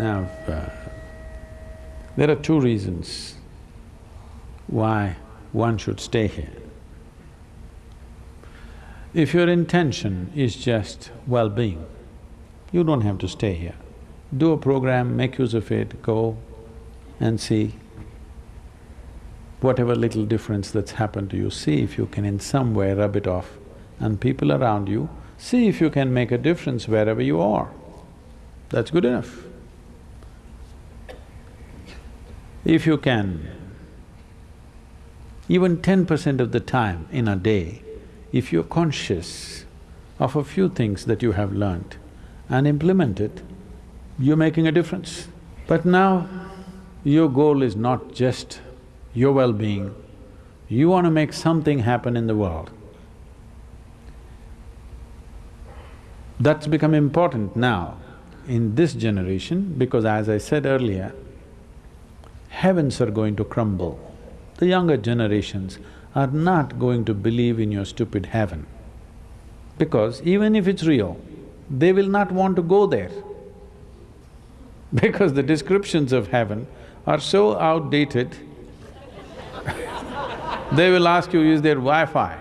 Now, uh, there are two reasons why one should stay here. If your intention is just well-being, you don't have to stay here. Do a program, make use of it, go and see whatever little difference that's happened to you, see if you can in some way rub it off and people around you, see if you can make a difference wherever you are. That's good enough. If you can, even ten percent of the time in a day, if you're conscious of a few things that you have learned and implement it, you're making a difference. But now, your goal is not just your well-being, you want to make something happen in the world. That's become important now in this generation because as I said earlier, heavens are going to crumble. The younger generations are not going to believe in your stupid heaven because even if it's real, they will not want to go there because the descriptions of heaven are so outdated they will ask you, is there Wi-Fi?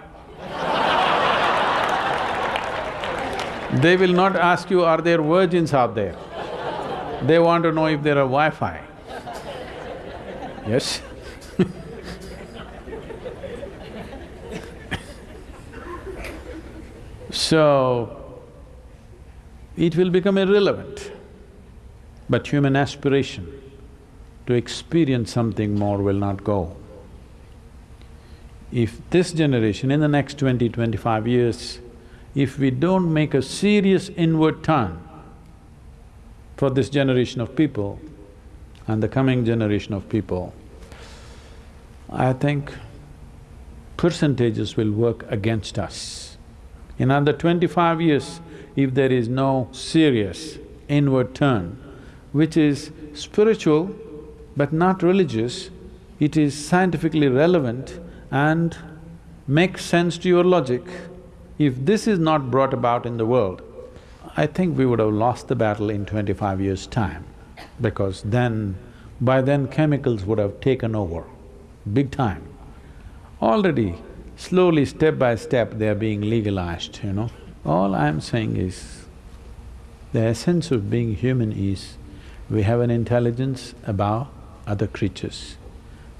they will not ask you, are there virgins out there? They want to know if there are Wi-Fi. Yes? so, it will become irrelevant. But human aspiration to experience something more will not go. If this generation, in the next twenty, twenty-five years, if we don't make a serious inward turn for this generation of people and the coming generation of people, I think percentages will work against us. In under twenty-five years, if there is no serious inward turn, which is spiritual but not religious, it is scientifically relevant and makes sense to your logic, if this is not brought about in the world, I think we would have lost the battle in twenty-five years' time because then, by then chemicals would have taken over, big time. Already, slowly, step by step, they are being legalized, you know. All I'm saying is, the essence of being human is, we have an intelligence above other creatures.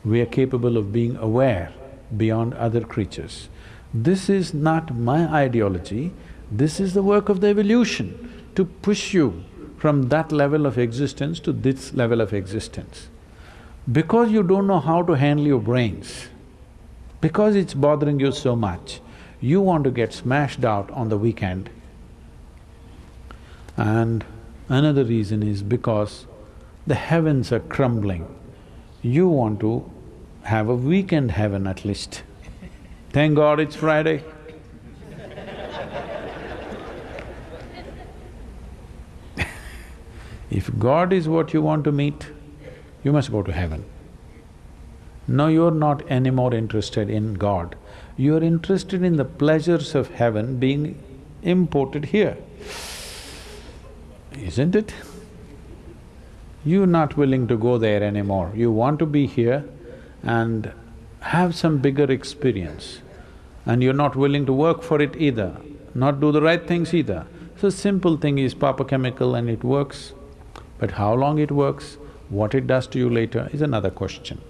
We are capable of being aware beyond other creatures. This is not my ideology, this is the work of the evolution to push you from that level of existence to this level of existence. Because you don't know how to handle your brains, because it's bothering you so much, you want to get smashed out on the weekend. And another reason is because the heavens are crumbling. You want to have a weekend heaven at least. Thank God it's Friday. If God is what you want to meet, you must go to heaven. No, you're not any more interested in God. You're interested in the pleasures of heaven being imported here. Isn't it? You're not willing to go there anymore. You want to be here and have some bigger experience and you're not willing to work for it either, not do the right things either. So simple thing is pop a chemical and it works, but how long it works, what it does to you later is another question.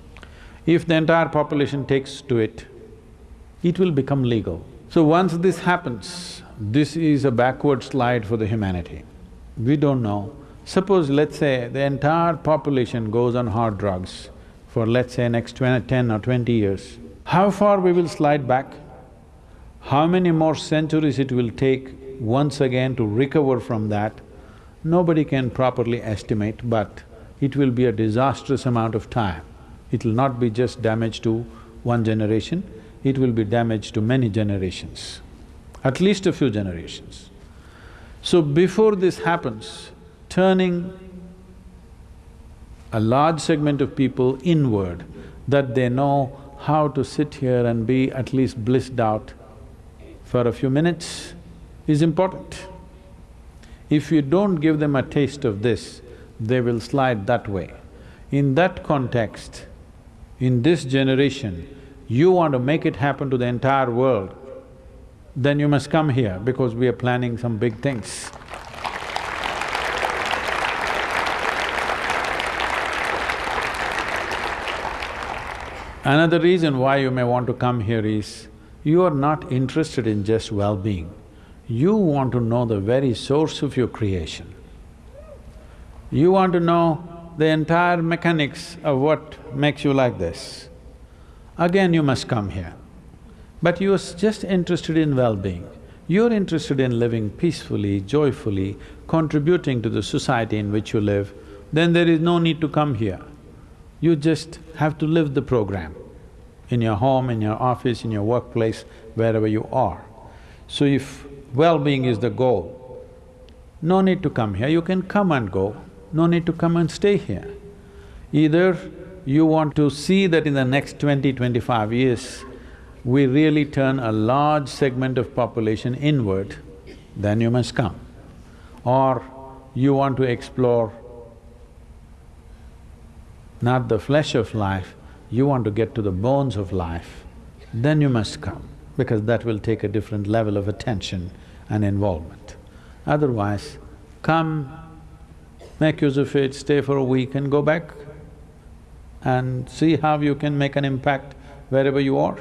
If the entire population takes to it, it will become legal. So once this happens, this is a backward slide for the humanity. We don't know. Suppose, let's say, the entire population goes on hard drugs, for let's say next 20, 10 or twenty years, how far we will slide back? How many more centuries it will take once again to recover from that, nobody can properly estimate, but it will be a disastrous amount of time. It will not be just damage to one generation, it will be damage to many generations, at least a few generations. So before this happens, turning a large segment of people inward, that they know how to sit here and be at least blissed out for a few minutes is important. If you don't give them a taste of this, they will slide that way. In that context, in this generation, you want to make it happen to the entire world, then you must come here because we are planning some big things. Another reason why you may want to come here is, you are not interested in just well-being. You want to know the very source of your creation. You want to know the entire mechanics of what makes you like this. Again, you must come here. But you are just interested in well-being. You're interested in living peacefully, joyfully, contributing to the society in which you live, then there is no need to come here. You just have to live the program in your home, in your office, in your workplace, wherever you are. So if well-being is the goal, no need to come here, you can come and go, no need to come and stay here. Either you want to see that in the next 20, 25 years, we really turn a large segment of population inward, then you must come. Or you want to explore not the flesh of life, you want to get to the bones of life, then you must come, because that will take a different level of attention and involvement. Otherwise, come, make use of it, stay for a week and go back and see how you can make an impact wherever you are.